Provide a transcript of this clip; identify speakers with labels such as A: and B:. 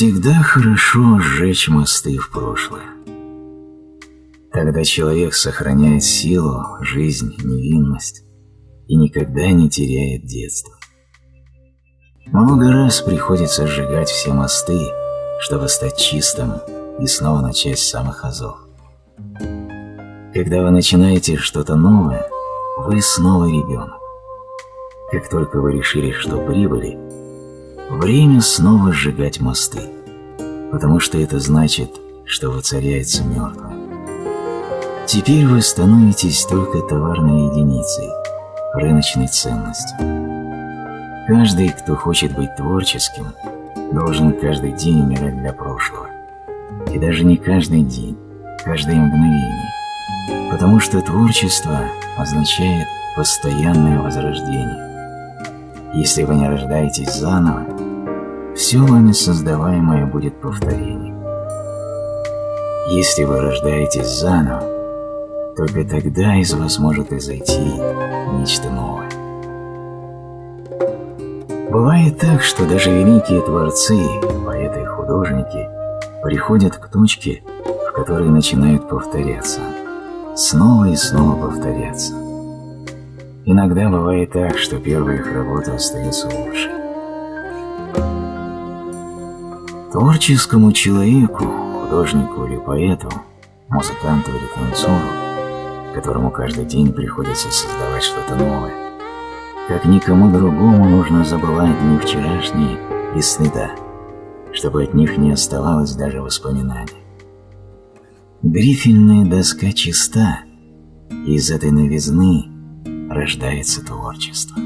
A: Всегда хорошо сжечь мосты в прошлое. Тогда человек сохраняет силу, жизнь, невинность и никогда не теряет детство. Много раз приходится сжигать все мосты, чтобы стать чистым и снова начать с самых азов. Когда вы начинаете что-то новое, вы снова ребенок. Как только вы решили, что прибыли, время снова сжигать мосты, потому что это значит, что воцаряется мертвое. Теперь вы становитесь только товарной единицей, рыночной ценностью. Каждый, кто хочет быть творческим, должен каждый день умирать для прошлого. И даже не каждый день, каждое мгновение. Потому что творчество означает постоянное возрождение. Если вы не рождаетесь заново, все вами создаваемое будет повторением. Если вы рождаетесь заново, только тогда из вас может изойти нечто новое. Бывает так, что даже великие творцы, поэты и художники приходят к точке, в которой начинают повторяться, снова и снова повторяться. Иногда бывает так, что первая их работа остается лучше. Творческому человеку, художнику или поэту, музыканту или танцору, которому каждый день приходится создавать что-то новое, как никому другому нужно забывать дни вчерашние и стыда, чтобы от них не оставалось даже воспоминаний. Грифельная доска чиста, и из этой новизны рождается творчество.